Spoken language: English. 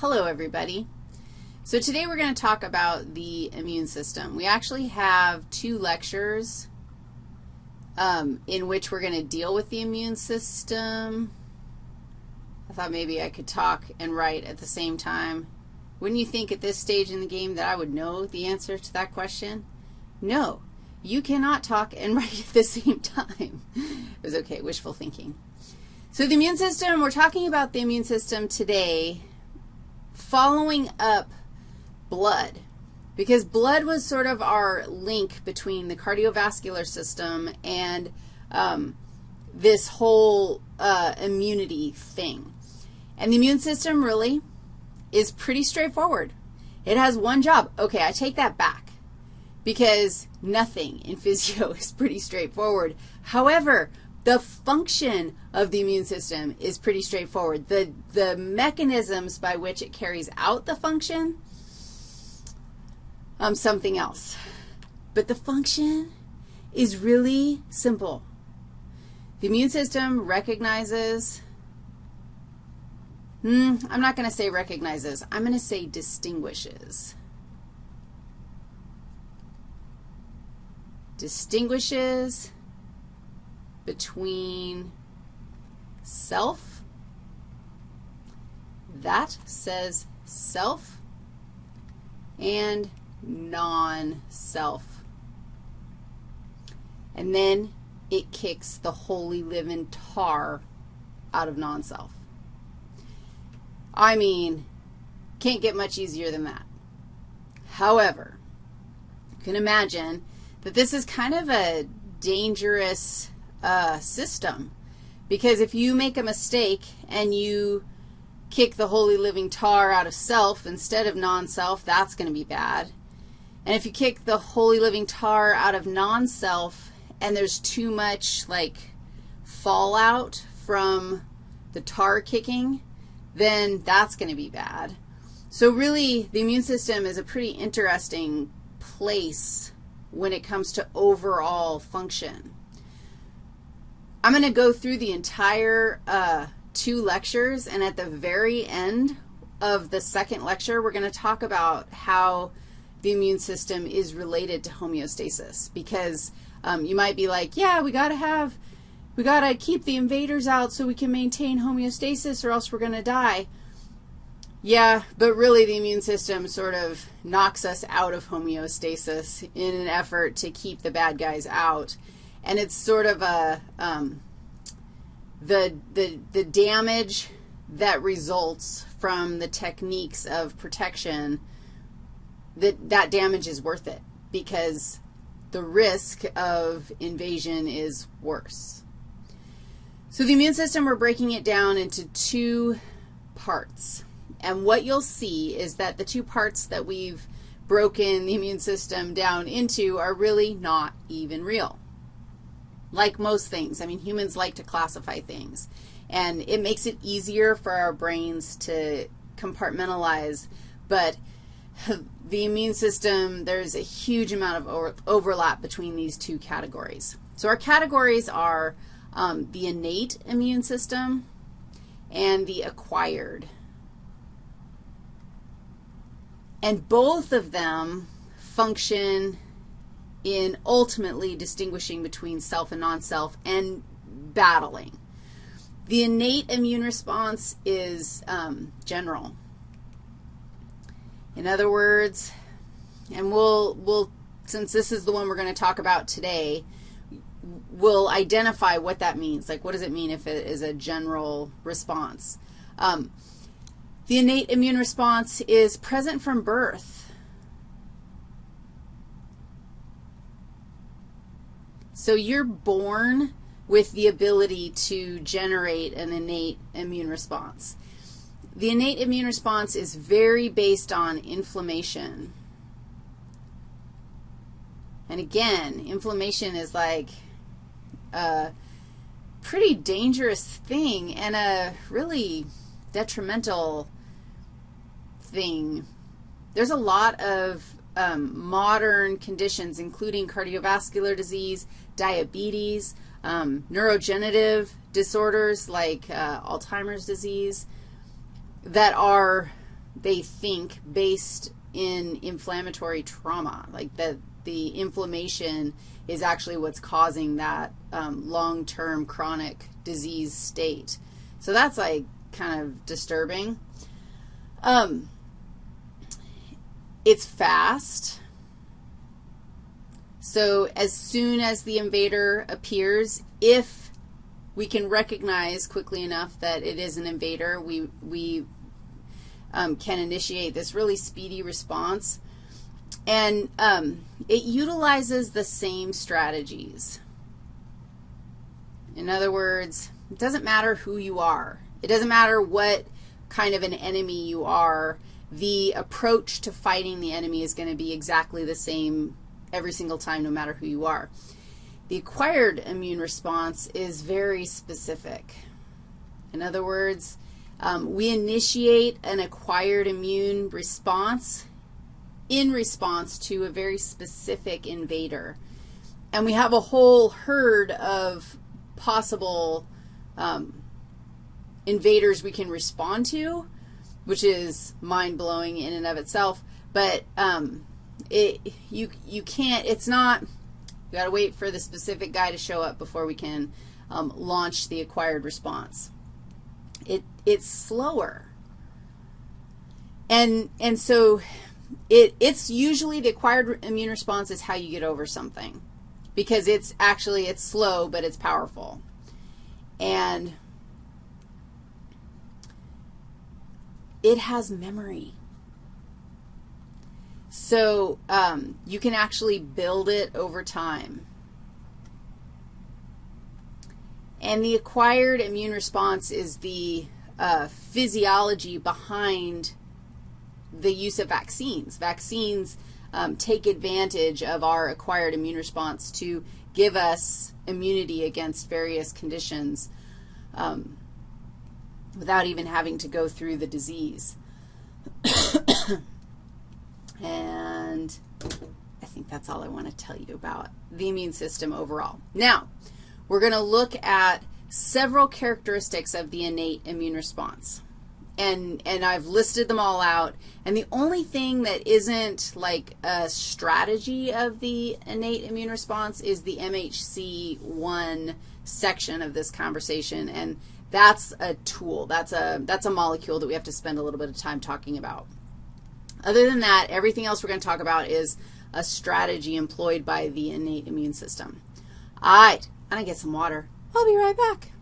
Hello, everybody. So today we're going to talk about the immune system. We actually have two lectures um, in which we're going to deal with the immune system. I thought maybe I could talk and write at the same time. Wouldn't you think at this stage in the game that I would know the answer to that question? No, you cannot talk and write at the same time. it was okay, wishful thinking. So the immune system, we're talking about the immune system today following up blood because blood was sort of our link between the cardiovascular system and um, this whole uh, immunity thing. And the immune system really is pretty straightforward. It has one job. Okay, I take that back because nothing in physio is pretty straightforward. However, the function of the immune system is pretty straightforward. The, the mechanisms by which it carries out the function, um, something else. But the function is really simple. The immune system recognizes, hmm, I'm not going to say recognizes. I'm going to say distinguishes. Distinguishes between self, that says self, and non-self. And then it kicks the holy living tar out of non-self. I mean, can't get much easier than that. However, you can imagine that this is kind of a dangerous uh, system. Because if you make a mistake and you kick the holy living tar out of self instead of non-self, that's going to be bad. And if you kick the holy living tar out of non-self and there's too much, like, fallout from the tar kicking, then that's going to be bad. So really, the immune system is a pretty interesting place when it comes to overall function. I'm going to go through the entire uh, two lectures, and at the very end of the second lecture, we're going to talk about how the immune system is related to homeostasis because um, you might be like, yeah, we got to have, we got to keep the invaders out so we can maintain homeostasis or else we're going to die. Yeah, but really the immune system sort of knocks us out of homeostasis in an effort to keep the bad guys out and it's sort of a, um, the, the, the damage that results from the techniques of protection, that, that damage is worth it because the risk of invasion is worse. So the immune system, we're breaking it down into two parts. And what you'll see is that the two parts that we've broken the immune system down into are really not even real like most things. I mean, humans like to classify things, and it makes it easier for our brains to compartmentalize, but the immune system, there's a huge amount of over overlap between these two categories. So our categories are um, the innate immune system and the acquired. And both of them function in ultimately distinguishing between self and non-self and battling. The innate immune response is um, general. In other words, and we'll, we'll, since this is the one we're going to talk about today, we'll identify what that means. Like, what does it mean if it is a general response? Um, the innate immune response is present from birth. So you're born with the ability to generate an innate immune response. The innate immune response is very based on inflammation. And again, inflammation is like a pretty dangerous thing and a really detrimental thing. There's a lot of um, modern conditions, including cardiovascular disease, diabetes, um, neurodegenerative disorders like uh, Alzheimer's disease that are they think based in inflammatory trauma, like that the inflammation is actually what's causing that um, long-term chronic disease state. So that's like kind of disturbing. Um, it's fast. So as soon as the invader appears, if we can recognize quickly enough that it is an invader, we, we um, can initiate this really speedy response. And um, it utilizes the same strategies. In other words, it doesn't matter who you are. It doesn't matter what kind of an enemy you are. The approach to fighting the enemy is going to be exactly the same every single time, no matter who you are. The acquired immune response is very specific. In other words, um, we initiate an acquired immune response in response to a very specific invader. And we have a whole herd of possible um, invaders we can respond to, which is mind-blowing in and of itself. But um, it, you, you can't, it's not, you got to wait for the specific guy to show up before we can um, launch the acquired response. It, it's slower. And, and so it, it's usually the acquired immune response is how you get over something because it's actually, it's slow, but it's powerful. And it has memory. So um, you can actually build it over time. And the acquired immune response is the uh, physiology behind the use of vaccines. Vaccines um, take advantage of our acquired immune response to give us immunity against various conditions um, without even having to go through the disease. and I think that's all I want to tell you about the immune system overall. Now, we're going to look at several characteristics of the innate immune response. And, and I've listed them all out. And the only thing that isn't like a strategy of the innate immune response is the MHC1 section of this conversation. And that's a tool. That's a, that's a molecule that we have to spend a little bit of time talking about. Other than that, everything else we're going to talk about is a strategy employed by the innate immune system. All right, I'm going to get some water. I'll be right back.